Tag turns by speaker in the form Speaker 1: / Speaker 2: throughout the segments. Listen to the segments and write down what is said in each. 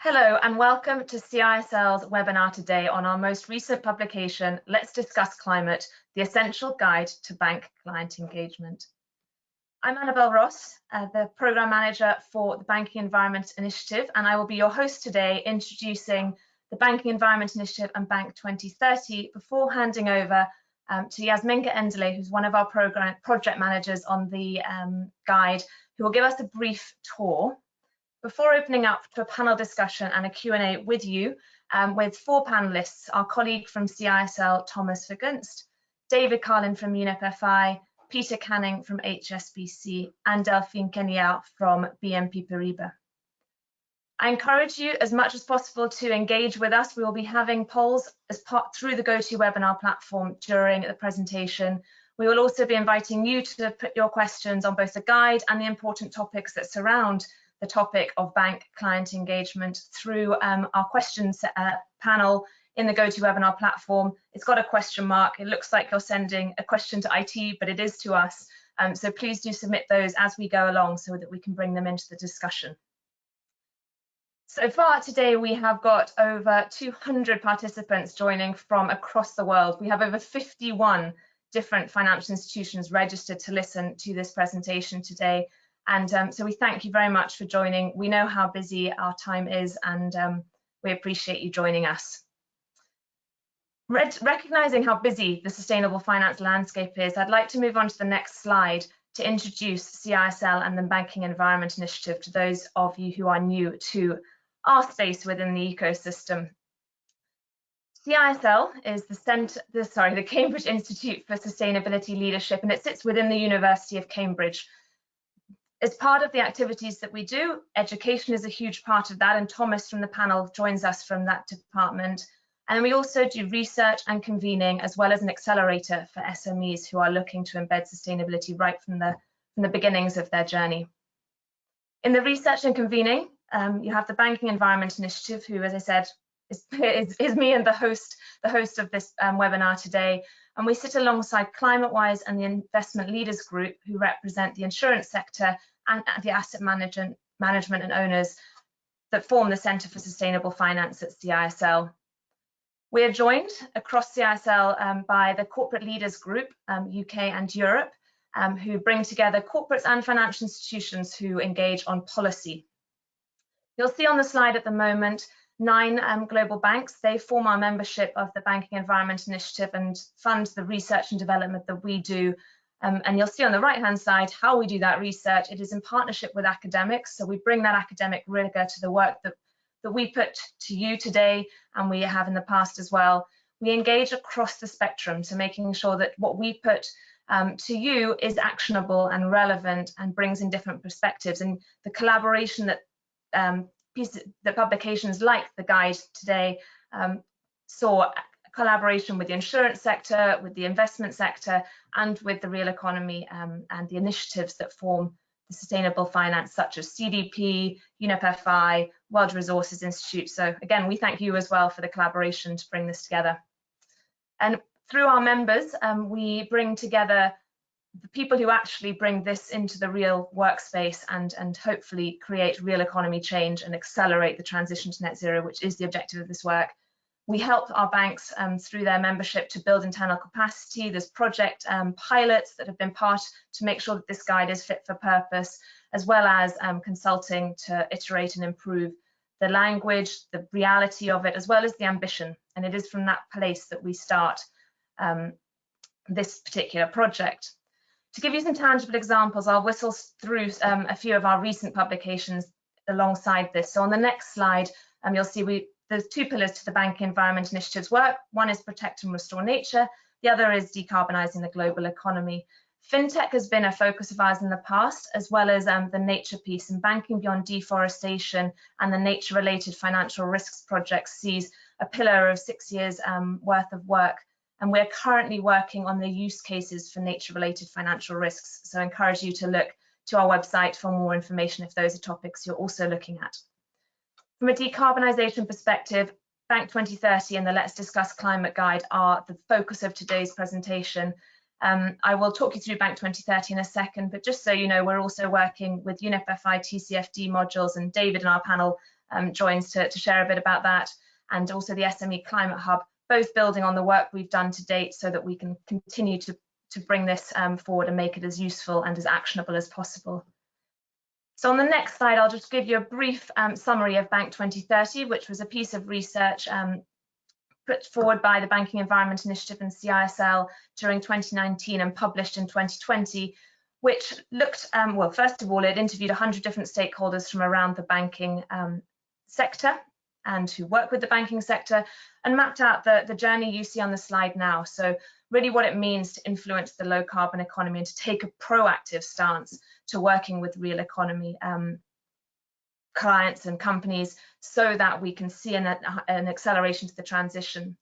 Speaker 1: Hello and welcome to CISL's webinar today on our most recent publication, Let's Discuss Climate, the Essential Guide to Bank Client Engagement. I'm Annabelle Ross, uh, the Programme Manager for the Banking Environment Initiative, and I will be your host today introducing the Banking Environment Initiative and Bank 2030 before handing over um, to Yasminka Endele, who's one of our program project managers on the um, guide, who will give us a brief tour before opening up to a panel discussion and a Q&A with you, um, with four panelists, our colleague from CISL, Thomas Vergunst, David Carlin from UNEP-FI, Peter Canning from HSBC, and Delphine Queniart from BNP Paribas. I encourage you as much as possible to engage with us. We will be having polls as part through the GoToWebinar platform during the presentation. We will also be inviting you to put your questions on both the guide and the important topics that surround the topic of bank client engagement through um, our questions uh, panel in the GoToWebinar platform. It's got a question mark. It looks like you're sending a question to IT, but it is to us. Um, so please do submit those as we go along so that we can bring them into the discussion. So far today, we have got over 200 participants joining from across the world. We have over 51 different financial institutions registered to listen to this presentation today. And um, so we thank you very much for joining. We know how busy our time is and um, we appreciate you joining us. Recognizing how busy the sustainable finance landscape is, I'd like to move on to the next slide to introduce CISL and the Banking Environment Initiative to those of you who are new to our space within the ecosystem. CISL is the center, the, sorry, the Cambridge Institute for Sustainability Leadership, and it sits within the University of Cambridge as part of the activities that we do, education is a huge part of that, and Thomas from the panel joins us from that department. And we also do research and convening, as well as an accelerator for SMEs who are looking to embed sustainability right from the, from the beginnings of their journey. In the research and convening, um, you have the Banking Environment Initiative, who, as I said, is, is, is me and the host, the host of this um, webinar today. And we sit alongside ClimateWise and the Investment Leaders Group, who represent the insurance sector and the asset management, management and owners that form the Centre for Sustainable Finance at CISL. We are joined across CISL um, by the Corporate Leaders Group, um, UK and Europe, um, who bring together corporates and financial institutions who engage on policy. You'll see on the slide at the moment nine um, global banks. They form our membership of the Banking Environment Initiative and fund the research and development that we do. Um, and you'll see on the right hand side how we do that research. It is in partnership with academics. So we bring that academic rigor to the work that, that we put to you today and we have in the past as well. We engage across the spectrum, so making sure that what we put um, to you is actionable and relevant and brings in different perspectives. And the collaboration that um, pieces, the publications like the guide today um, saw collaboration with the insurance sector, with the investment sector, and with the real economy um, and the initiatives that form the sustainable finance, such as CDP, UNEP-FI, World Resources Institute. So again, we thank you as well for the collaboration to bring this together. And through our members, um, we bring together the people who actually bring this into the real workspace and, and hopefully create real economy change and accelerate the transition to net zero, which is the objective of this work. We help our banks um, through their membership to build internal capacity. There's project um, pilots that have been part to make sure that this guide is fit for purpose, as well as um, consulting to iterate and improve the language, the reality of it, as well as the ambition. And it is from that place that we start um, this particular project. To give you some tangible examples, I'll whistle through um, a few of our recent publications alongside this. So on the next slide, um, you'll see we, there's two pillars to the Bank Environment Initiative's work. One is protect and restore nature. The other is decarbonising the global economy. FinTech has been a focus of ours in the past, as well as um, the nature piece and banking beyond deforestation and the nature-related financial risks project sees a pillar of six years um, worth of work and we're currently working on the use cases for nature-related financial risks. So I encourage you to look to our website for more information if those are topics you're also looking at. From a decarbonisation perspective, Bank 2030 and the Let's Discuss Climate Guide are the focus of today's presentation. Um, I will talk you through Bank 2030 in a second, but just so you know, we're also working with UNEP-FI TCFD modules and David in our panel um, joins to, to share a bit about that, and also the SME Climate Hub, both building on the work we've done to date so that we can continue to, to bring this um, forward and make it as useful and as actionable as possible. So on the next slide, I'll just give you a brief um, summary of Bank 2030, which was a piece of research um, put forward by the Banking Environment Initiative and CISL during 2019 and published in 2020, which looked, um, well, first of all, it interviewed 100 different stakeholders from around the banking um, sector and who work with the banking sector and mapped out the, the journey you see on the slide now. So really what it means to influence the low carbon economy and to take a proactive stance to working with real economy um, clients and companies so that we can see an, an, acceleration to the transition.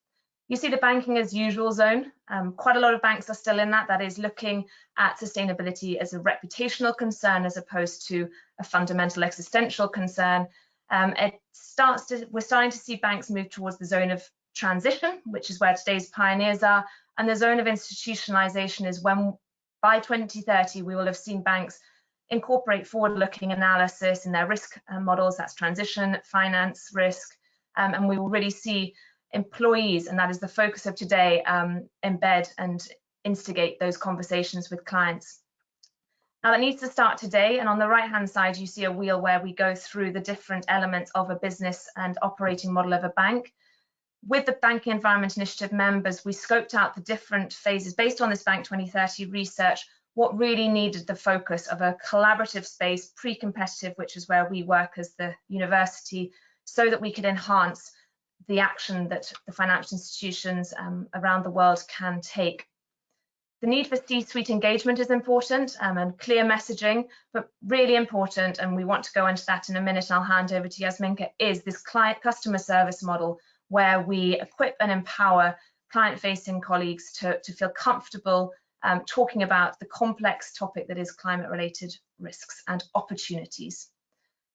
Speaker 1: You see the banking as usual zone. Um, quite a lot of banks are still in that. That is looking at sustainability as a reputational concern as opposed to a fundamental existential concern. Um, it starts to, we're starting to see banks move towards the zone of transition, which is where today's pioneers are, and the zone of institutionalization is when by 2030 we will have seen banks incorporate forward-looking analysis in their risk uh, models, that's transition, finance, risk, um, and we will really see employees, and that is the focus of today, um, embed and instigate those conversations with clients. Now that needs to start today, and on the right-hand side, you see a wheel where we go through the different elements of a business and operating model of a bank. With the Banking Environment Initiative members, we scoped out the different phases based on this Bank 2030 research what really needed the focus of a collaborative space, pre-competitive, which is where we work as the university, so that we could enhance the action that the financial institutions um, around the world can take. The need for C-suite engagement is important um, and clear messaging, but really important, and we want to go into that in a minute, and I'll hand over to Yasminka, is this client customer service model where we equip and empower client-facing colleagues to, to feel comfortable um, talking about the complex topic that is climate-related risks and opportunities.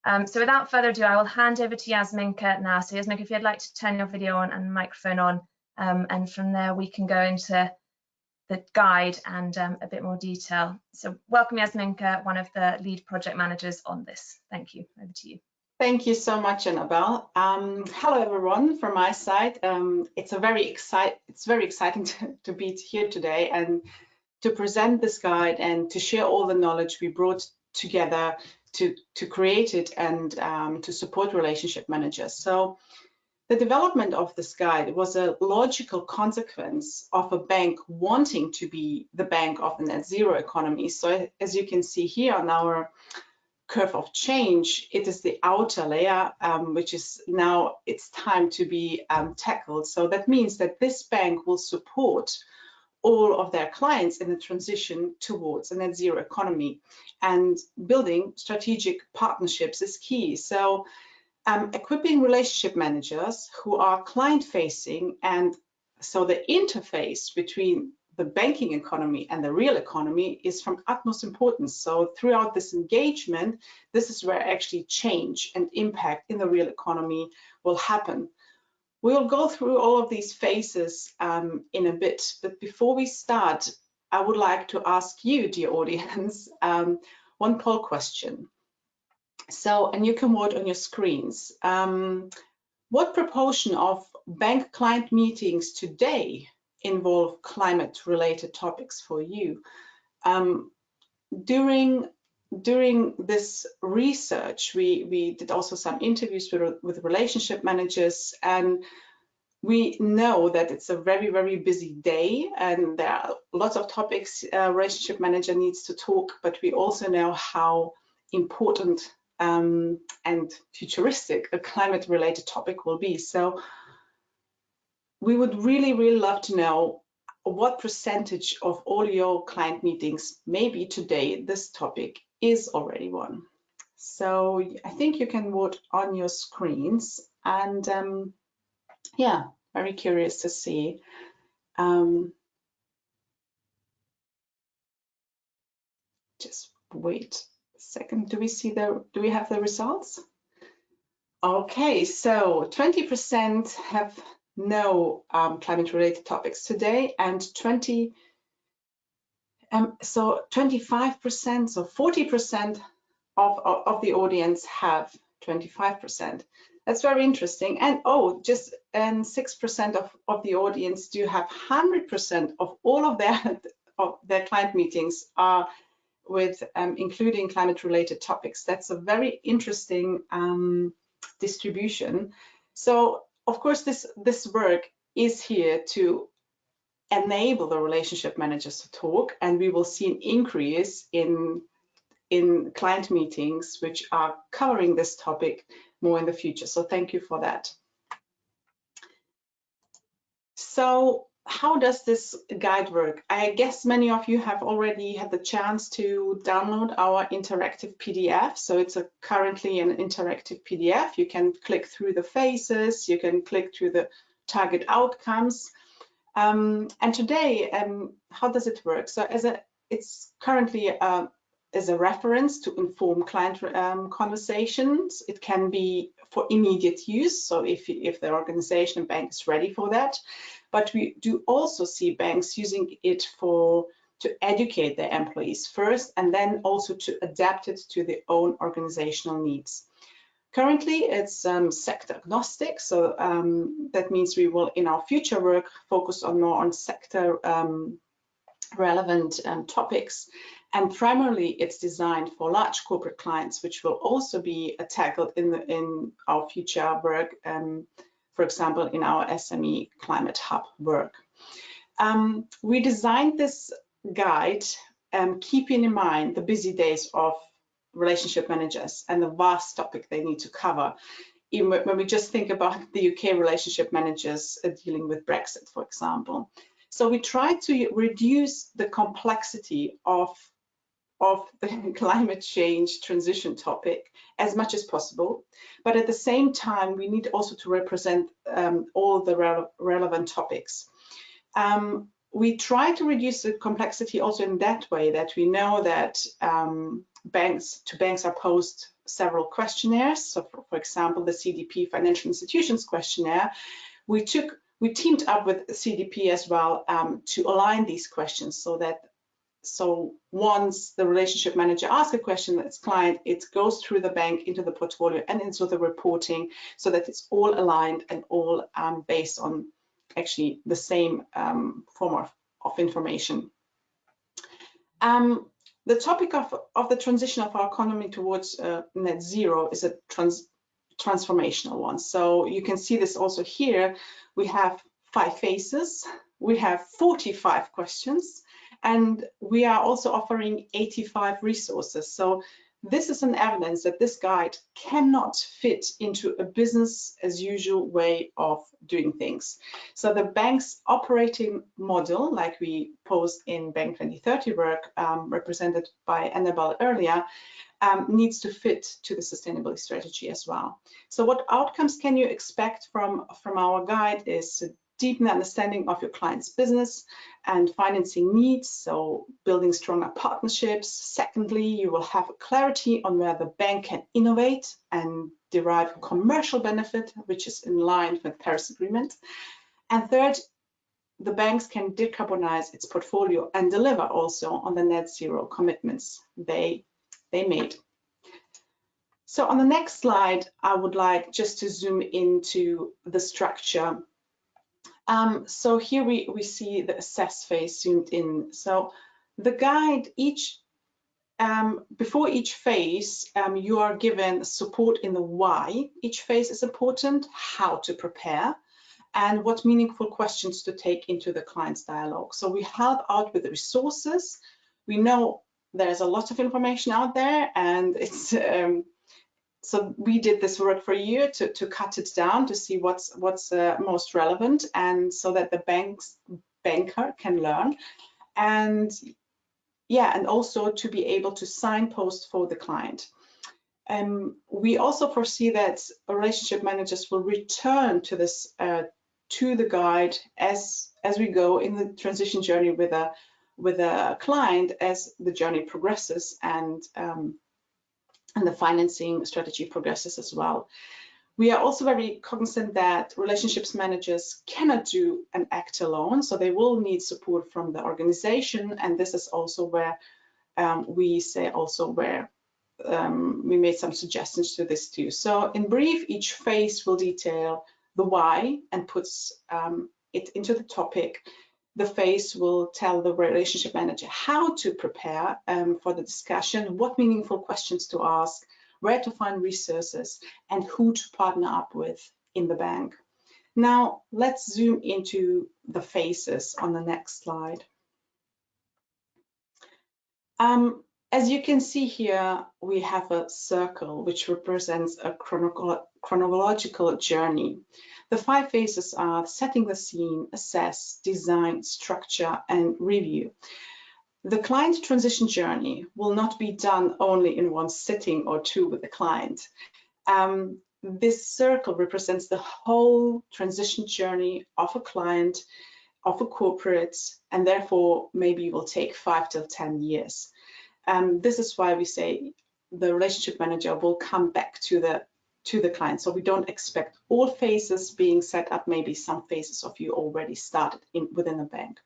Speaker 1: Um, so without further ado, I will hand over to Yasminka now. So Yasminka, if you'd like to turn your video on and microphone on, um, and from there we can go into the guide and um, a bit more detail. So welcome Yasminka, one of the lead project managers on this. Thank you, over to you.
Speaker 2: Thank you so much, Annabelle. Um, hello, everyone. From my side, um, it's a very excite. It's very exciting to, to, be here today and to present this guide and to share all the knowledge we brought together to, to create it and um, to support relationship managers. So the development of this guide was a logical consequence of a bank wanting to be the bank of the net zero economy. So as you can see here on our curve of change, it is the outer layer, um, which is now it's time to be um, tackled. So that means that this bank will support all of their clients in the transition towards a net zero economy and building strategic partnerships is key. So um, equipping relationship managers who are client facing and so the interface between the banking economy and the real economy is from utmost importance. So throughout this engagement, this is where actually change and impact in the real economy will happen. We'll go through all of these phases um, in a bit, but before we start, I would like to ask you, dear audience, um, one poll question. So, and you can vote on your screens. Um, what proportion of bank client meetings today involve climate related topics for you? Um, during during this research, we, we did also some interviews with, with relationship managers and we know that it's a very, very busy day and there are lots of topics a relationship manager needs to talk, but we also know how important um, and futuristic a climate related topic will be. So we would really, really love to know what percentage of all your client meetings, maybe today this topic is already one. So I think you can vote on your screens and um, yeah, very curious to see. Um, just wait second. Do we see the, do we have the results? Okay, so 20% have no um, climate related topics today and 20 um, so 25%, so 40% of, of, of, the audience have 25%. That's very interesting. And oh, just and 6% of, of the audience do have 100% of all of their of their client meetings are with um, including climate related topics. That's a very interesting um, distribution. So of course, this, this work is here to enable the relationship managers to talk and we will see an increase in in client meetings which are covering this topic more in the future. So thank you for that. So how does this guide work? I guess many of you have already had the chance to download our interactive PDF. So it's a currently an interactive PDF. You can click through the phases, you can click through the target outcomes. Um, and today, um, how does it work? So as a, it's currently uh, as a reference to inform client um, conversations. It can be for immediate use, so if, if the organization bank is ready for that. But we do also see banks using it for to educate their employees first and then also to adapt it to their own organizational needs. Currently, it's um, sector agnostic, so um, that means we will, in our future work, focus on more on sector um, relevant um, topics and primarily it's designed for large corporate clients, which will also be uh, tackled in, the, in our future work, um, for example, in our SME Climate Hub work. Um, we designed this guide um, keeping in mind the busy days of relationship managers and the vast topic they need to cover. Even when we just think about the UK relationship managers dealing with Brexit, for example. So we try to reduce the complexity of of the climate change transition topic as much as possible. But at the same time, we need also to represent um, all the re relevant topics. Um, we try to reduce the complexity also in that way that we know that um, banks to banks are posed several questionnaires. So for, for, example, the CDP financial institutions questionnaire, we took we teamed up with CDP as well um, to align these questions so that so once the relationship manager asks a question to its client, it goes through the bank into the portfolio and into the reporting so that it's all aligned and all um, based on actually the same um, form of, of information. Um, the topic of, of the transition of our economy towards uh, net zero is a trans transformational one. So you can see this also here. We have five phases. We have 45 questions and we are also offering 85 resources. So this is an evidence that this guide cannot fit into a business as usual way of doing things. So the bank's operating model, like we posed in Bank 2030 work, um, represented by Annabelle earlier, um, needs to fit to the sustainability strategy as well. So what outcomes can you expect from, from our guide is deepen the understanding of your client's business and financing needs, so building stronger partnerships. Secondly, you will have clarity on where the bank can innovate and derive commercial benefit, which is in line with Paris Agreement. And third, the banks can decarbonize its portfolio and deliver also on the net zero commitments they, they made. So on the next slide, I would like just to zoom into the structure um, so here we, we see the assess phase zoomed in. So the guide, each um, before each phase, um, you are given support in the why each phase is important, how to prepare, and what meaningful questions to take into the client's dialogue. So we help out with the resources. We know there's a lot of information out there and it's um, so we did this work for you to, to cut it down to see what's what's uh, most relevant and so that the bank's banker can learn. And yeah and also to be able to signpost for the client. Um, we also foresee that relationship managers will return to this uh, to the guide as as we go in the transition journey with a with a client as the journey progresses and um, and the financing strategy progresses as well. We are also very cognizant that relationships managers cannot do an act alone, so they will need support from the organization, and this is also where um, we say also where um, we made some suggestions to this too. So in brief, each phase will detail the why and puts um, it into the topic. The phase will tell the relationship manager how to prepare um, for the discussion, what meaningful questions to ask, where to find resources, and who to partner up with in the bank. Now, let's zoom into the phases on the next slide. Um, as you can see here, we have a circle which represents a chronological journey. The five phases are setting the scene, assess, design, structure, and review. The client transition journey will not be done only in one sitting or two with the client. Um, this circle represents the whole transition journey of a client, of a corporate, and therefore maybe it will take five to 10 years. Um, this is why we say the relationship manager will come back to the to the client. So we don't expect all phases being set up. Maybe some phases of you already started in within a bank.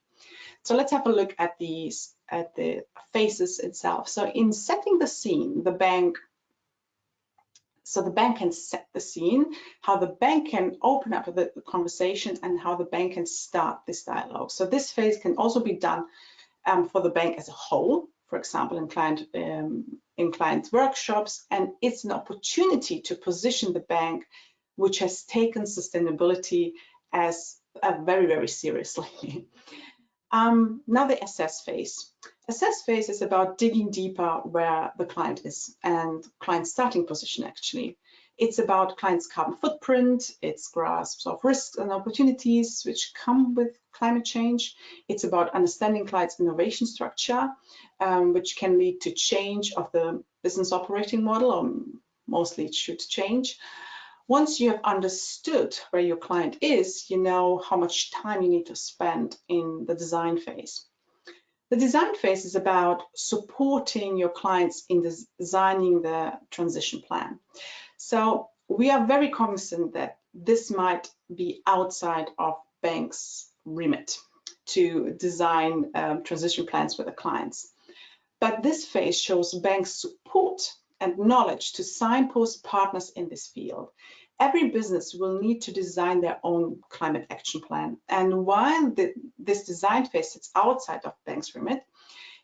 Speaker 2: So let's have a look at these at the phases itself. So in setting the scene, the bank so the bank can set the scene, how the bank can open up the, the conversation and how the bank can start this dialogue. So this phase can also be done um, for the bank as a whole for example, in client um, in client workshops, and it's an opportunity to position the bank, which has taken sustainability as uh, very very seriously. um, now the assess phase. Assess phase is about digging deeper where the client is and client starting position actually. It's about clients' carbon footprint, its grasp of risks and opportunities which come with climate change. It's about understanding clients' innovation structure, um, which can lead to change of the business operating model, or mostly it should change. Once you have understood where your client is, you know how much time you need to spend in the design phase. The design phase is about supporting your clients in designing the transition plan. So we are very cognizant that this might be outside of banks' remit to design um, transition plans with the clients. But this phase shows banks' support and knowledge to signpost partners in this field. Every business will need to design their own climate action plan. And while the, this design phase sits outside of banks' remit,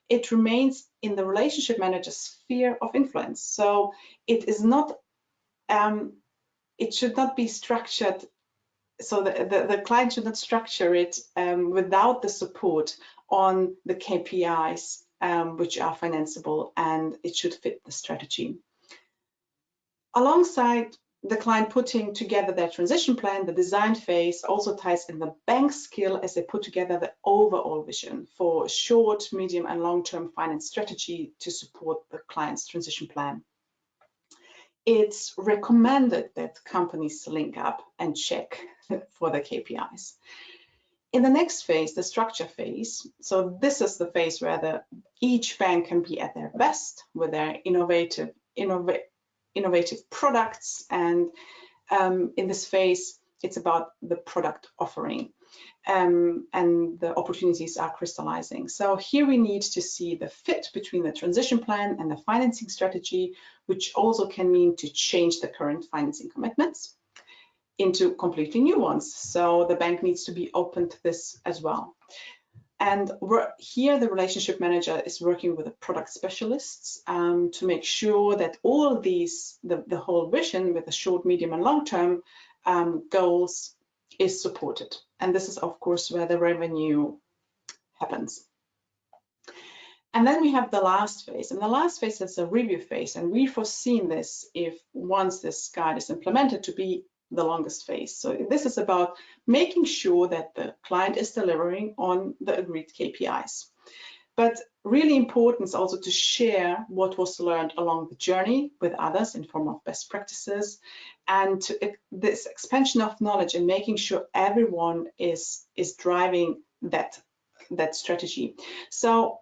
Speaker 2: it remains in the relationship manager's sphere of influence. So it is not um, it should not be structured so the, the, the, client should not structure it um, without the support on the KPIs um, which are financeable and it should fit the strategy. Alongside the client putting together their transition plan, the design phase also ties in the bank skill as they put together the overall vision for short, medium and long-term finance strategy to support the client's transition plan it's recommended that companies link up and check for the KPIs. In the next phase, the structure phase, so this is the phase where the, each bank can be at their best with their innovative, innova innovative products. And um, in this phase, it's about the product offering um, and the opportunities are crystallizing. So here we need to see the fit between the transition plan and the financing strategy, which also can mean to change the current financing commitments into completely new ones. So the bank needs to be open to this as well. And here the relationship manager is working with the product specialists um, to make sure that all these, the, the whole vision with the short, medium and long term um, goals is supported. And this is, of course, where the revenue happens. And then we have the last phase, and the last phase is a review phase, and we've foreseen this if once this guide is implemented to be the longest phase. So this is about making sure that the client is delivering on the agreed KPIs. But really important is also to share what was learned along the journey with others in form of best practices and to, this expansion of knowledge and making sure everyone is is driving that that strategy. So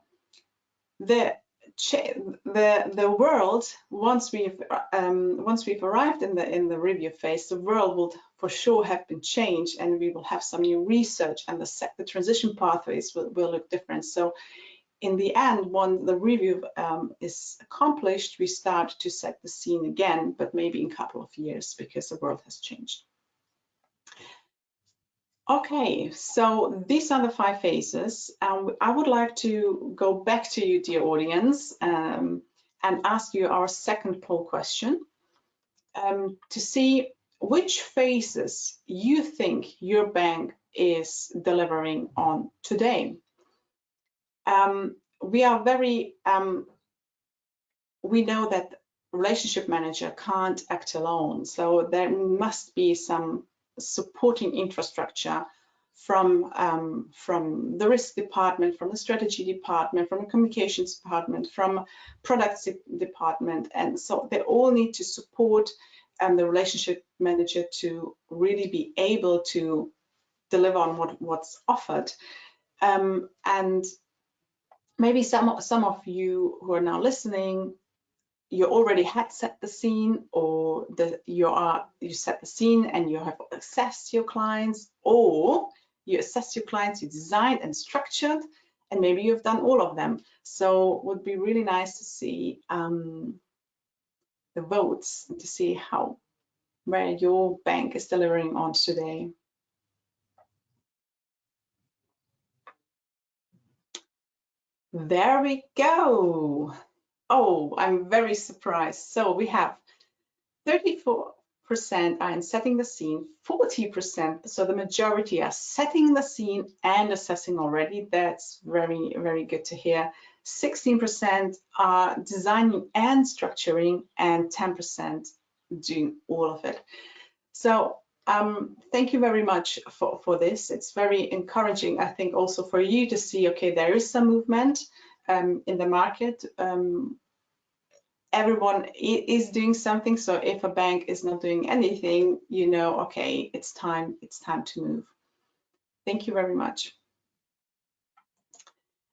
Speaker 2: the the the world once we've um, once we've arrived in the in the review phase, the world will for sure have been changed, and we will have some new research, and the the transition pathways will, will look different. So in the end, when the review um, is accomplished, we start to set the scene again, but maybe in a couple of years because the world has changed. Okay, so these are the five phases. Um, I would like to go back to you, dear audience, um, and ask you our second poll question um, to see which phases you think your bank is delivering on today. Um, we are very, um, we know that relationship manager can't act alone. So there must be some supporting infrastructure from um, from the risk department, from the strategy department, from the communications department, from products department, and so they all need to support um, the relationship manager to really be able to deliver on what, what's offered. Um, and maybe some some of you who are now listening you already had set the scene or the, you are you set the scene and you have assessed your clients or you assess your clients, you designed and structured, and maybe you've done all of them. So would be really nice to see um, the votes to see how where your bank is delivering on today. There we go. Oh, I'm very surprised. So we have 34% are in setting the scene, 40%, so the majority are setting the scene and assessing already. That's very, very good to hear. 16% are designing and structuring, and 10% doing all of it. So um, thank you very much for, for this. It's very encouraging, I think, also for you to see, okay, there is some movement um, in the market. Um, everyone is doing something. So if a bank is not doing anything, you know, okay, it's time, it's time to move. Thank you very much.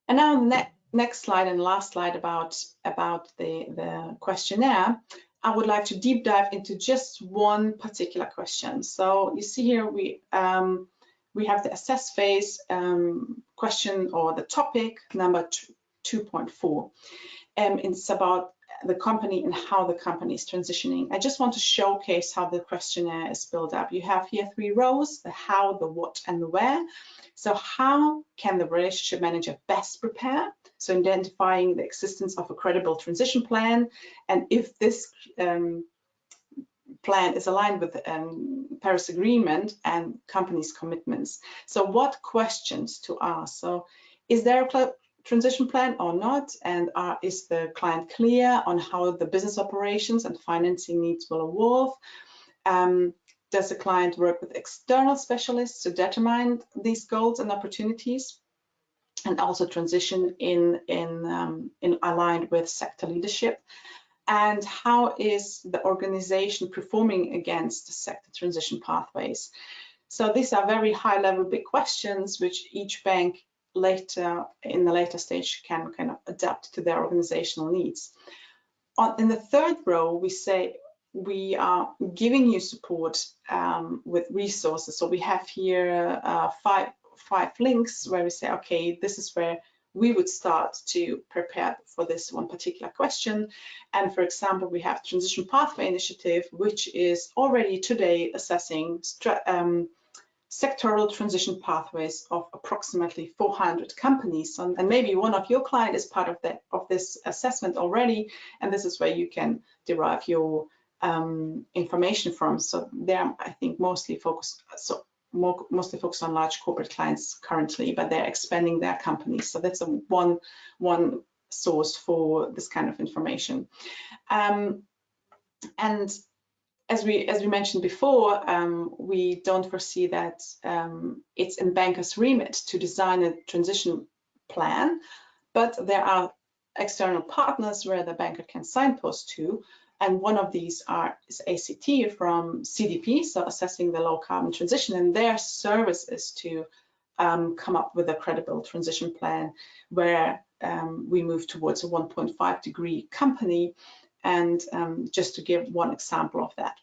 Speaker 2: And now ne next slide and last slide about, about the, the questionnaire. I would like to deep dive into just one particular question. So you see here we um, we have the assess phase um, question or the topic number 2.4. Um, it's about the company and how the company is transitioning. I just want to showcase how the questionnaire is built up. You have here three rows, the how, the what, and the where. So how can the relationship manager best prepare? So identifying the existence of a credible transition plan, and if this um, plan is aligned with um, Paris Agreement and companies' commitments. So what questions to ask? So is there a transition plan or not? And uh, is the client clear on how the business operations and financing needs will evolve? Um, does the client work with external specialists to determine these goals and opportunities? And also transition in, in, um, in aligned with sector leadership? And how is the organization performing against the sector transition pathways? So these are very high level big questions which each bank later in the later stage can kind of adapt to their organizational needs. On, in the third row, we say we are giving you support um, with resources. So we have here uh, five five links where we say, okay, this is where we would start to prepare for this one particular question. And for example, we have Transition Pathway Initiative, which is already today assessing um, sectoral transition pathways of approximately 400 companies. And, and, maybe one of your client is part of that of this assessment already, and this is where you can derive your um, information from. So they're, I think, mostly focused, so more, mostly focused on large corporate clients currently, but they're expanding their companies. So that's a one, one source for this kind of information. Um, and as we as we mentioned before, um, we don't foresee that um, it's in bankers' remit to design a transition plan, but there are external partners where the banker can signpost to, and one of these are is ACT from CDP, so assessing the low carbon transition, and their service is to um, come up with a credible transition plan where um, we move towards a 1.5 degree company and um, just to give one example of that.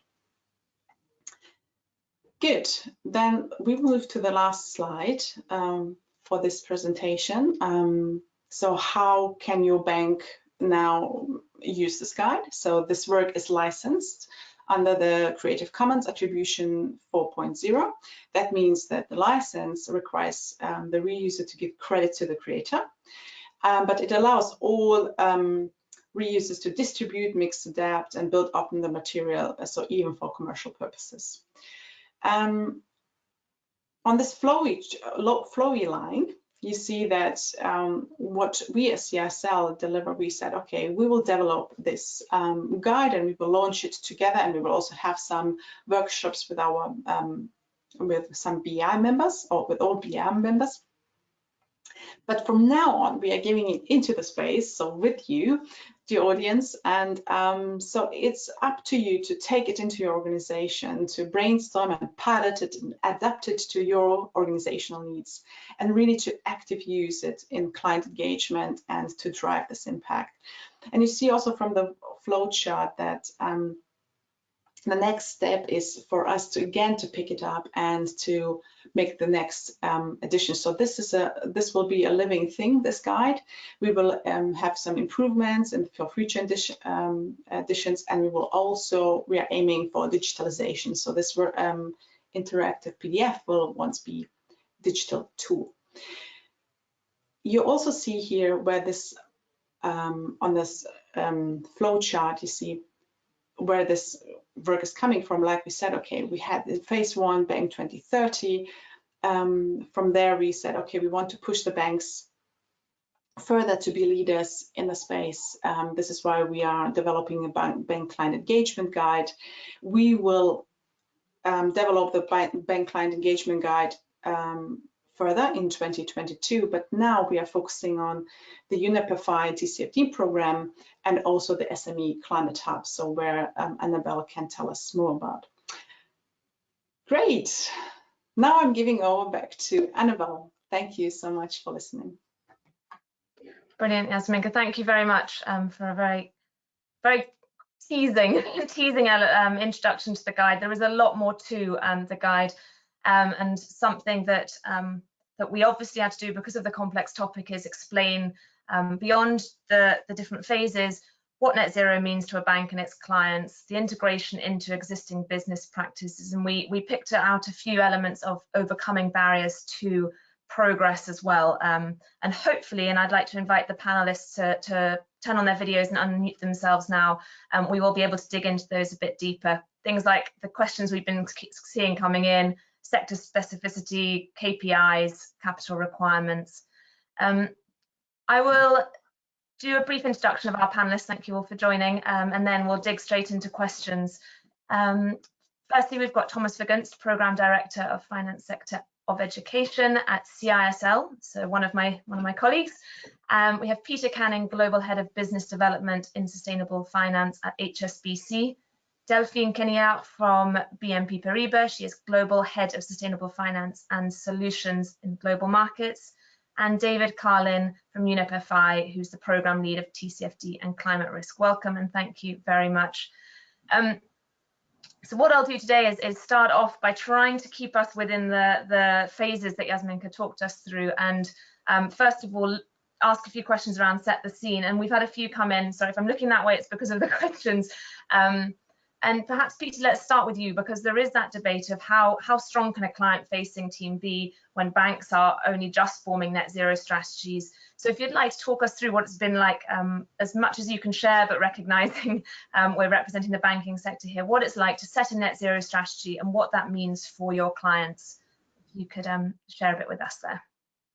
Speaker 2: Good, then we move to the last slide um, for this presentation. Um, So how can your bank now use this guide? So this work is licensed under the Creative Commons Attribution 4.0. That means that the license requires um, the reuser to give credit to the creator, um, but it allows all reusers to distribute, mix, adapt, and build up in the material, uh, so even for commercial purposes. Um, on this flowy, flowy line, you see that um, what we as CSL deliver, we said, okay, we will develop this um, guide and we will launch it together and we will also have some workshops with our um, with some BEI members or with all BEI members. But from now on, we are giving it into the space, so with you, the audience. And um, so it's up to you to take it into your organization, to brainstorm and pilot it and adapt it to your organizational needs, and really to active use it in client engagement and to drive this impact. And you see also from the flow chart that um, the next step is for us to again to pick it up and to make the next um, addition. So this is a this will be a living thing. This guide we will um, have some improvements and for future um, additions, and we will also we are aiming for digitalization. So this um, interactive PDF will once be digital tool. You also see here where this um, on this um, flow chart you see where this work is coming from, like we said, okay, we had in phase one, Bank 2030. Um, from there, we said, okay, we want to push the banks further to be leaders in the space. Um, this is why we are developing a bank, bank client engagement guide. We will um, develop the bank client engagement guide um, further in 2022, but now we are focusing on the UNEP-FI TCFD program and also the SME Climate Hub, so where um, Annabelle can tell us more about. Great. Now I'm giving over back to Annabelle. Thank you so much for listening.
Speaker 1: Brilliant, Yasminka. Thank you very much um, for a very, very teasing, teasing um, introduction to the guide. There is a lot more to um, the guide um, and something that um, that we obviously had to do because of the complex topic is explain um, beyond the, the different phases what net zero means to a bank and its clients, the integration into existing business practices, and we, we picked out a few elements of overcoming barriers to progress as well. Um, and hopefully, and I'd like to invite the panelists to, to turn on their videos and unmute themselves now, um, we will be able to dig into those a bit deeper. Things like the questions we've been seeing coming in, sector specificity, KPIs, capital requirements. Um, I will do a brief introduction of our panelists. Thank you all for joining, um, and then we'll dig straight into questions. Um, firstly, we've got Thomas Vergunst, Program Director of Finance Sector of Education at CISL, so one of my one of my colleagues. Um, we have Peter Canning, Global Head of Business Development in Sustainable Finance at HSBC. Delphine Queniart from BNP Paribas. She is Global Head of Sustainable Finance and Solutions in Global Markets. And David Carlin from UNEP-FI, who's the Program Lead of TCFD and Climate Risk. Welcome and thank you very much. Um, so what I'll do today is, is, start off by trying to keep us within the, the phases that Jasminka talked us through. And um, first of all, ask a few questions around set the scene. And we've had a few come in. Sorry, if I'm looking that way, it's because of the questions. Um, and perhaps Peter, let's start with you because there is that debate of how, how strong can a client facing team be when banks are only just forming net zero strategies. So if you'd like to talk us through what it's been like um, as much as you can share, but recognizing um, we're representing the banking sector here, what it's like to set a net zero strategy and what that means for your clients. If you could um, share a bit with us there.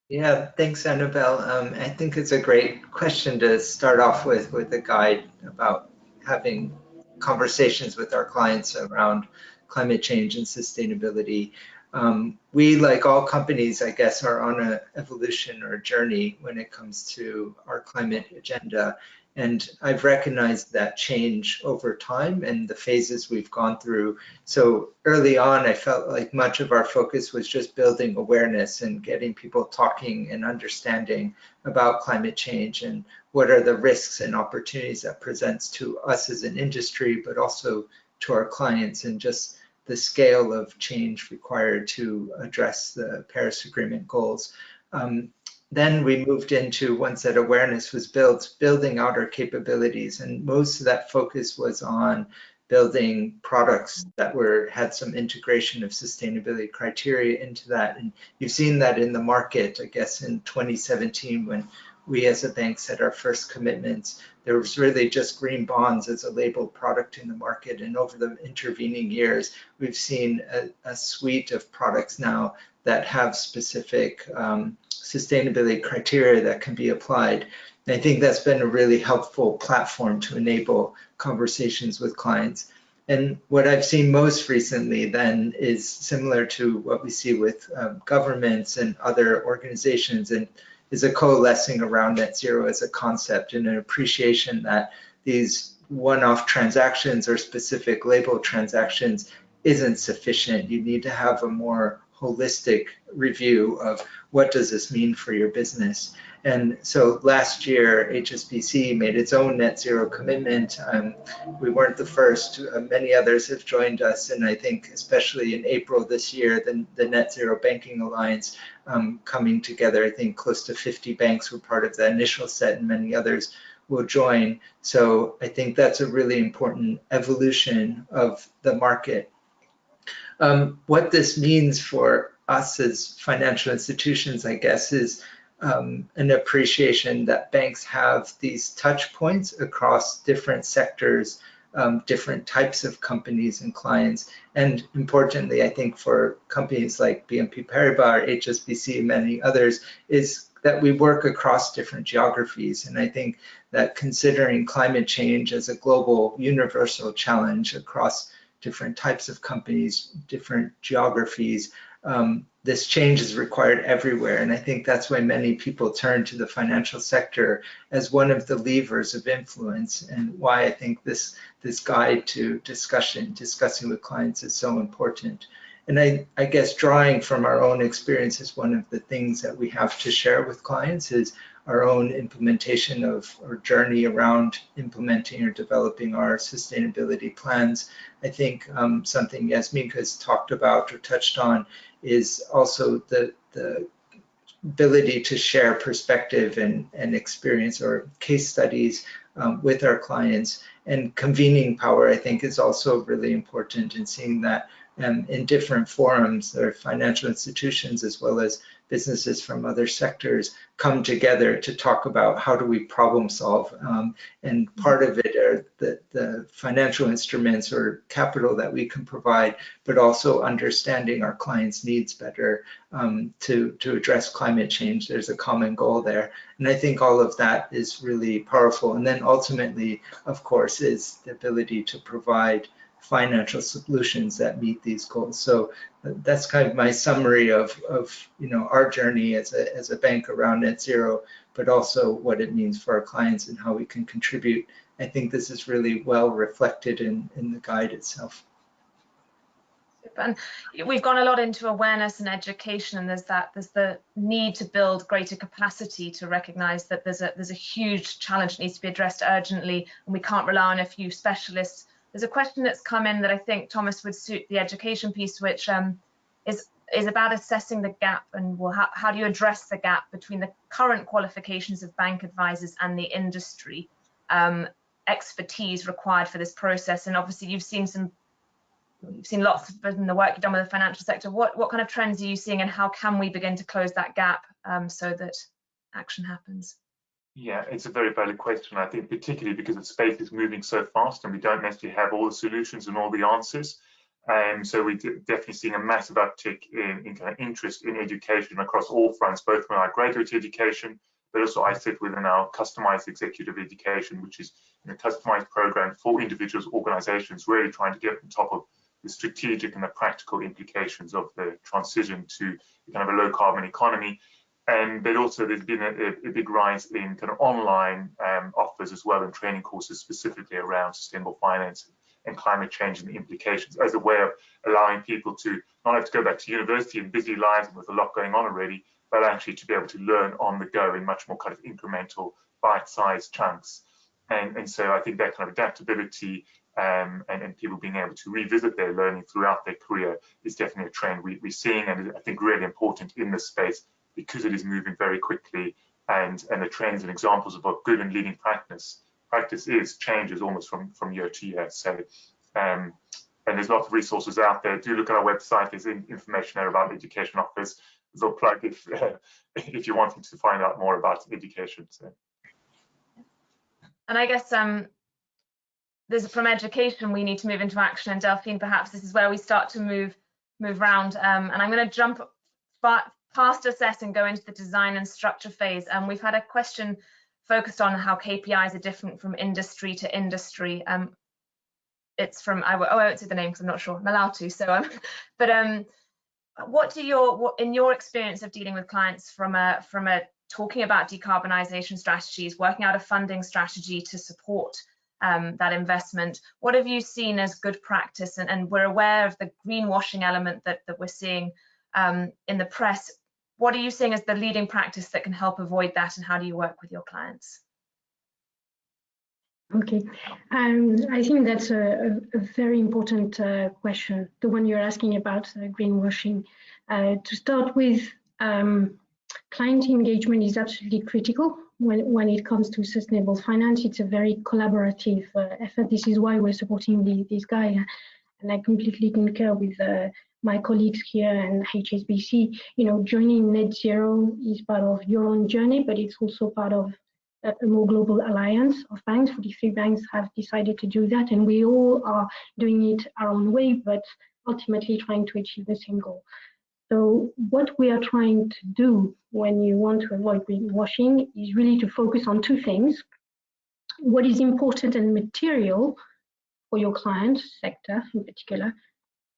Speaker 3: Yeah, thanks, Annabelle. Um, I think it's a great question to start off with, with a guide about having conversations with our clients around climate change and sustainability. Um, we, like all companies, I guess, are on an evolution or journey when it comes to our climate agenda. And I've recognized that change over time and the phases we've gone through. So early on, I felt like much of our focus was just building awareness and getting people talking and understanding about climate change and what are the risks and opportunities that presents to us as an industry, but also to our clients and just the scale of change required to address the Paris Agreement goals. Um, then we moved into once that awareness was built, building out our capabilities. And most of that focus was on building products that were had some integration of sustainability criteria into that. And you've seen that in the market, I guess, in 2017 when we as a bank set our first commitments. There was really just green bonds as a labeled product in the market. And over the intervening years, we've seen a, a suite of products now that have specific um, sustainability criteria that can be applied. And I think that's been a really helpful platform to enable conversations with clients. And what I've seen most recently then is similar to what we see with um, governments and other organizations and is a coalescing around net zero as a concept and an appreciation that these one-off transactions or specific label transactions isn't sufficient. You need to have a more holistic review of what does this mean for your business. And so last year, HSBC made its own net zero commitment. Um, we weren't the first, uh, many others have joined us. And I think especially in April this year, the, the Net Zero Banking Alliance um, coming together, I think close to 50 banks were part of the initial set and many others will join. So I think that's a really important evolution of the market. Um, what this means for us as financial institutions, I guess, is um, an appreciation that banks have these touch points across different sectors, um, different types of companies and clients. And importantly, I think for companies like BNP Paribas, HSBC, and many others, is that we work across different geographies. And I think that considering climate change as a global universal challenge across different types of companies, different geographies, um, this change is required everywhere. And I think that's why many people turn to the financial sector as one of the levers of influence and why I think this, this guide to discussion, discussing with clients is so important. And I, I guess drawing from our own experience is one of the things that we have to share with clients is our own implementation of or journey around implementing or developing our sustainability plans. I think um, something Yasmin has talked about or touched on is also the, the ability to share perspective and, and experience or case studies um, with our clients. And convening power, I think, is also really important in seeing that um, in different forums, or financial institutions as well as businesses from other sectors come together to talk about how do we problem solve. Um, and part of it are the, the financial instruments or capital that we can provide, but also understanding our clients' needs better um, to, to address climate change. There's a common goal there. And I think all of that is really powerful. And then ultimately, of course, is the ability to provide financial solutions that meet these goals. So that's kind of my summary of, of you know, our journey as a, as a bank around net zero, but also what it means for our clients and how we can contribute. I think this is really well reflected in, in the guide itself.
Speaker 1: And we've gone a lot into awareness and education, and there's that there's the need to build greater capacity to recognise that there's a there's a huge challenge that needs to be addressed urgently, and we can't rely on a few specialists there's a question that's come in that I think Thomas would suit the education piece, which um, is is about assessing the gap and well, how, how do you address the gap between the current qualifications of bank advisors and the industry um, expertise required for this process? And obviously, you've seen some you've seen lots in the work you've done with the financial sector. What what kind of trends are you seeing, and how can we begin to close that gap um, so that action happens?
Speaker 4: Yeah, it's a very valid question. I think particularly because the space is moving so fast and we don't necessarily have all the solutions and all the answers. And um, so we're definitely seeing a massive uptick in, in kind of interest in education across all fronts, both from our graduate education, but also I sit within our customized executive education, which is a customized program for individuals, organizations, really trying to get on top of the strategic and the practical implications of the transition to kind of a low carbon economy um, but also there's been a, a, big rise in kind of online um, offers as well and training courses specifically around sustainable finance and climate change and the implications as a way of allowing people to not have to go back to university and busy lives and with a lot going on already, but actually to be able to learn on the go in much more kind of incremental bite-sized chunks. And, and so I think that kind of adaptability um, and, and, people being able to revisit their learning throughout their career is definitely a trend we, are seeing and I think really important in this space because it is moving very quickly and, and the trends and examples of what good and leading practice practice is changes almost from, from year to year. So, um, and there's lots of resources out there. Do look at our website. There's information there about the education offers. There's a plug if, uh, if you're wanting to find out more about education. So.
Speaker 1: And I guess um, there's from education we need to move into action. And Delphine, perhaps this is where we start to move move around. Um, and I'm going to jump past assess and go into the design and structure phase. And we've had a question focused on how KPIs are different from industry to industry. Um, it's from I, oh I won't say the name because I'm not sure I'm allowed to. So um, but um, what do your what in your experience of dealing with clients from a from a talking about decarbonisation strategies, working out a funding strategy to support um, that investment. What have you seen as good practice? And, and we're aware of the greenwashing element that, that we're seeing um, in the press. What are you seeing as the leading practice that can help avoid that? And how do you work with your clients?
Speaker 5: Okay, um, I think that's a, a very important uh, question, the one you're asking about uh, greenwashing. Uh, to start with, um, client engagement is absolutely critical when, when it comes to sustainable finance. It's a very collaborative uh, effort. This is why we're supporting the, this guy. And I completely concur with uh, my colleagues here and HSBC. You know, joining net zero is part of your own journey, but it's also part of a, more global alliance of banks. 43 banks have decided to do that, and we all are doing it our own way, but ultimately trying to achieve the same goal. So what we are trying to do when you want to avoid greenwashing is really to focus on two things. What is important and material for your client sector in particular,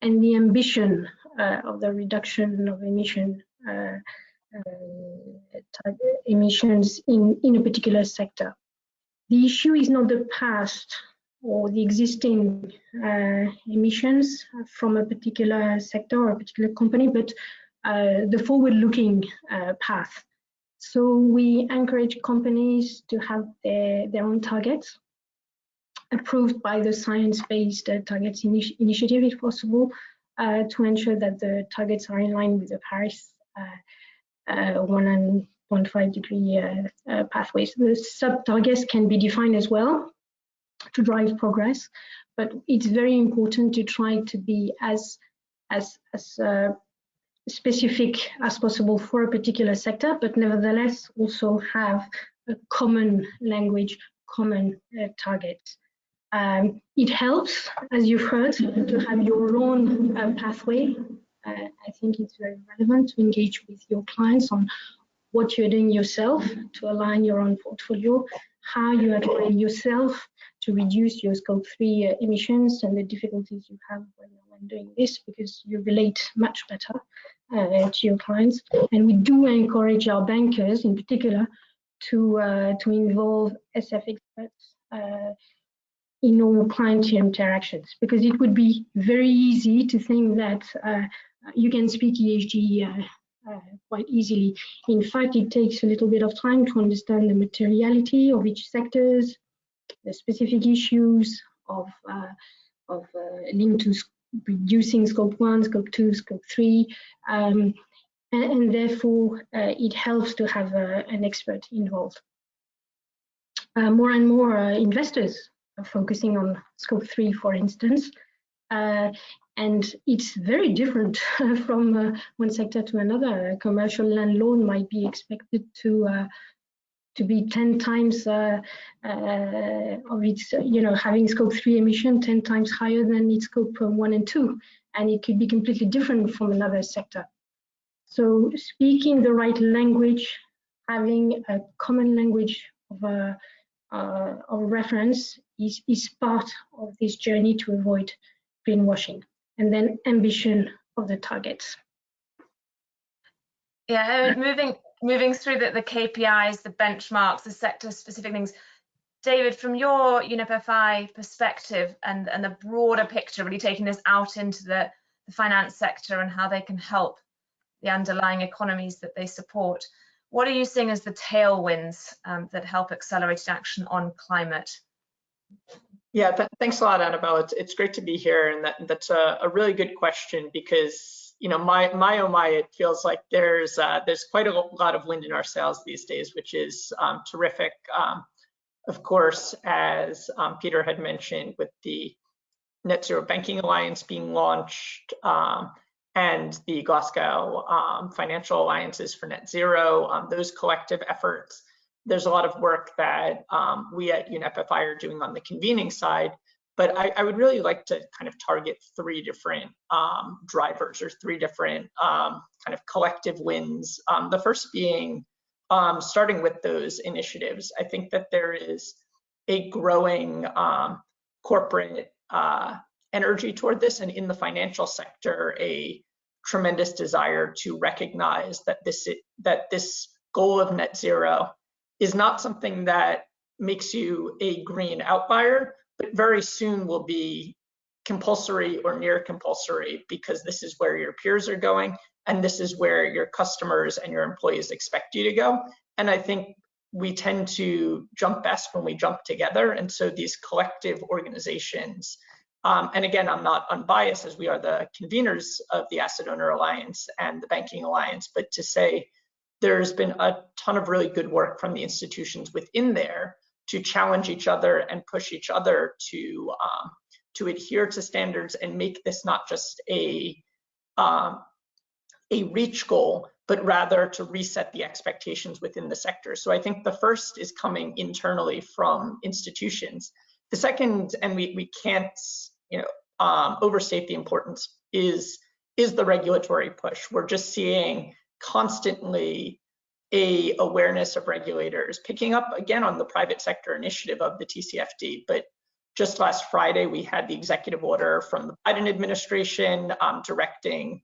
Speaker 5: and the ambition uh, of the reduction of emission uh, uh, emissions in, in a particular sector. The issue is not the past or the existing emissions from a particular sector or a particular company, but the forward-looking path. So we encourage companies to have their, their own targets approved by the Science-Based Targets Initi Initiative, if possible, uh, to ensure that the targets are in line with the Paris uh, uh, 1.5 degree pathways. The sub-targets can be defined as well to drive progress. But it's very important to try to be as as as uh, specific as possible for a particular sector, but nevertheless also have a common language, common uh, targets. Um, it helps, as you've heard, to have your own uh, pathway. Uh, I think it's very relevant to engage with your clients on what you're doing yourself to align your own portfolio, how you are doing yourself to reduce your scope 3 uh, emissions and the difficulties you have when, when doing this because you relate much better uh, to your clients. And we do encourage our bankers in particular to, uh, to involve SF experts uh, in all client interactions because it would be very easy to think that uh, you can speak ESG uh, uh, quite easily. In fact, it takes a little bit of time to understand the materiality of each sectors, the specific issues of, uh, of uh, linked to reducing scope one, scope two, scope three, um, and, and, therefore uh, it helps to have an expert involved. More and more investors focusing on scope three, for instance, and it's very different from uh, one sector to another. A commercial land loan might be expected to uh, to be 10 times uh, uh, of its, you know, having scope three emission 10 times higher than its scope one and two, and it could be completely different from another sector. So speaking the right language, having a common language of, a, uh, of reference is, is part of this journey to avoid greenwashing and then ambition of the targets.
Speaker 1: Yeah, moving moving through the, the KPIs, the benchmarks, the sector specific things. David, from your UNEP perspective and, and the broader picture, really taking this out into the, the finance sector and how they can help the underlying economies that they support, what are you seeing as the tailwinds um, that help accelerated action on climate?
Speaker 6: Yeah, th thanks a lot, Annabelle. It's, it's great to be here, and that, that's a, a really good question because you know, my my oh my, it feels like there's uh, there's quite a lot of wind in our sails these days, which is um, terrific. Um, of course, as um, Peter had mentioned, with the Net Zero Banking Alliance being launched um, and the Glasgow um, Financial Alliances for Net Zero, um, those collective efforts. There's a lot of work that we at UNEP-FI are doing on the convening side but I, I, would really like to kind of target three different um, drivers or three different um, kind of collective wins. Um, the first being um, starting with those initiatives. I think that there is a growing um, corporate uh, energy toward this and in the financial sector, a tremendous desire to recognize that this, that this goal of net zero is not something that makes you a green outlier, but very soon will be compulsory or near compulsory because this is where your peers are going and this is where your customers and your employees expect you to go. And I think we tend to jump best when we jump together. And so these collective organizations, um, and again, I'm not unbiased as we are the conveners of the Asset Owner Alliance and the Banking Alliance, but to say there's been a ton of really good work from the institutions within there to challenge each other and push each other to um, to adhere to standards and make this not just a um, a reach goal, but rather to reset the expectations within the sector. So I think the first is coming internally from institutions. The second, and we we can't you know um, overstate the importance, is is the regulatory push. We're just seeing constantly a awareness of regulators, picking up again on the private sector initiative of the TCFD. But just last Friday, we had the executive order from the Biden administration um, directing